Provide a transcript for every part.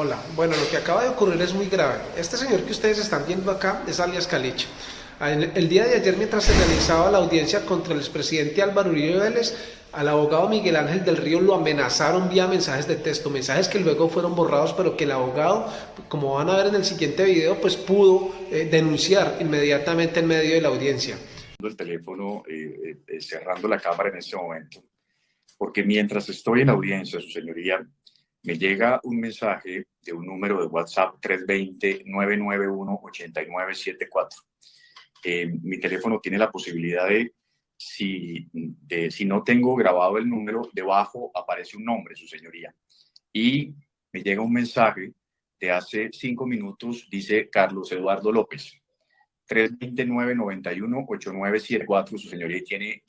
Hola, bueno, lo que acaba de ocurrir es muy grave. Este señor que ustedes están viendo acá es alias Caliche. El día de ayer, mientras se realizaba la audiencia contra el expresidente Álvaro Uribe Vélez, al abogado Miguel Ángel del Río lo amenazaron vía mensajes de texto, mensajes que luego fueron borrados, pero que el abogado, como van a ver en el siguiente video, pues pudo eh, denunciar inmediatamente en medio de la audiencia. El teléfono, eh, eh, cerrando la cámara en ese momento, porque mientras estoy en audiencia, su señoría, me llega un mensaje de un número de WhatsApp 320-991-8974. Eh, mi teléfono tiene la posibilidad de si, de, si no tengo grabado el número, debajo aparece un nombre, su señoría. Y me llega un mensaje de hace cinco minutos, dice Carlos Eduardo López. 329-91-8974, su señoría, tiene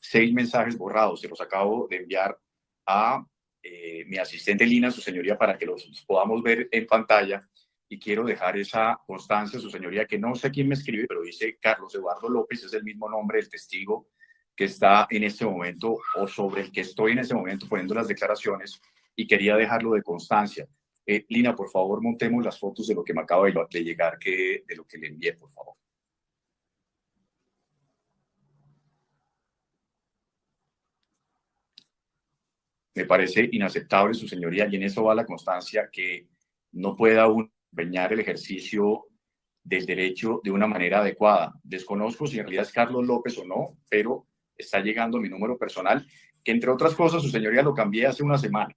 seis mensajes borrados. Se los acabo de enviar a eh, mi asistente Lina, su señoría, para que los podamos ver en pantalla. Y quiero dejar esa constancia, su señoría, que no sé quién me escribe, pero dice Carlos Eduardo López, es el mismo nombre del testigo que está en este momento o sobre el que estoy en este momento poniendo las declaraciones y quería dejarlo de constancia. Eh, Lina, por favor, montemos las fotos de lo que me acaba de llegar, que, de lo que le envié, por favor. Me parece inaceptable, su señoría, y en eso va la constancia que no pueda uno empeñar el ejercicio del derecho de una manera adecuada. Desconozco si en realidad es Carlos López o no, pero está llegando mi número personal, que entre otras cosas, su señoría lo cambié hace una semana,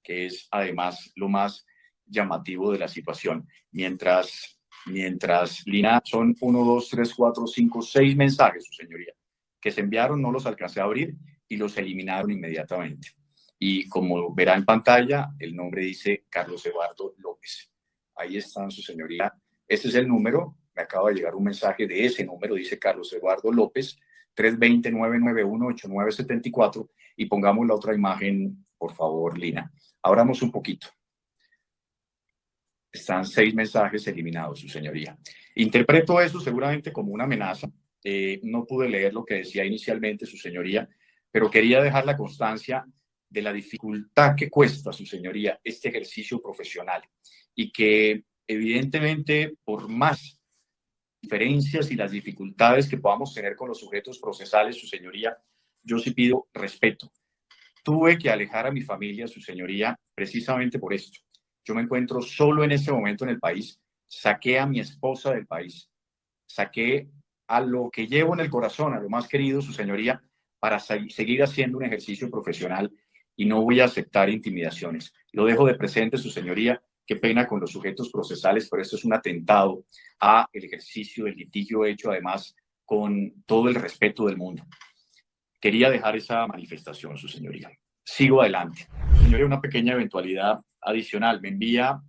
que es además lo más llamativo de la situación. Mientras, mientras Lina, son uno, dos, tres, cuatro, cinco, seis mensajes, su señoría, que se enviaron, no los alcancé a abrir y los eliminaron inmediatamente. Y como verá en pantalla, el nombre dice Carlos Eduardo López. Ahí están, su señoría. Este es el número. Me acaba de llegar un mensaje de ese número. Dice Carlos Eduardo López, 320-991-8974. Y pongamos la otra imagen, por favor, Lina. Abramos un poquito. Están seis mensajes eliminados, su señoría. Interpreto eso seguramente como una amenaza. Eh, no pude leer lo que decía inicialmente su señoría, pero quería dejar la constancia de la dificultad que cuesta, su señoría, este ejercicio profesional y que evidentemente por más diferencias y las dificultades que podamos tener con los sujetos procesales, su señoría, yo sí pido respeto. Tuve que alejar a mi familia, su señoría, precisamente por esto. Yo me encuentro solo en este momento en el país, saqué a mi esposa del país, saqué a lo que llevo en el corazón, a lo más querido, su señoría, para seguir haciendo un ejercicio profesional y no voy a aceptar intimidaciones. Lo dejo de presente, su señoría. Qué pena con los sujetos procesales, pero esto es un atentado a el ejercicio del litigio hecho además con todo el respeto del mundo. Quería dejar esa manifestación, su señoría. Sigo adelante. Señoría, una pequeña eventualidad adicional. Me envía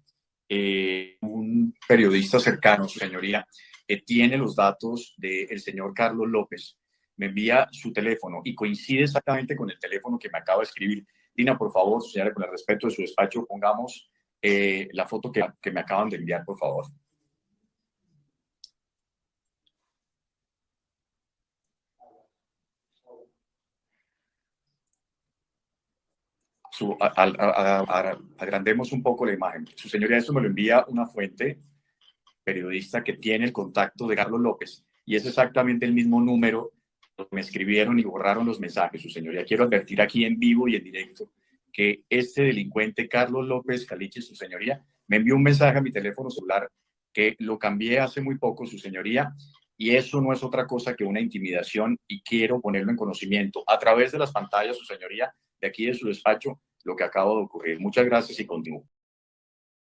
eh, un periodista cercano, su señoría, que tiene los datos del señor Carlos López, me envía su teléfono y coincide exactamente con el teléfono que me acaba de escribir. Dina, por favor, señora, con el respeto de su despacho, pongamos eh, la foto que, me acaban de enviar, por favor. Su, agrandemos un poco la imagen. Su señoría, esto me lo envía una fuente periodista que tiene el contacto de Carlos López y es exactamente el mismo número me escribieron y borraron los mensajes, su señoría. Quiero advertir aquí en vivo y en directo que este delincuente Carlos López Caliche, su señoría, me envió un mensaje a mi teléfono celular que lo cambié hace muy poco, su señoría, y eso no es otra cosa que una intimidación y quiero ponerlo en conocimiento a través de las pantallas, su señoría, de aquí de su despacho, lo que acaba de ocurrir. Muchas gracias y continúo.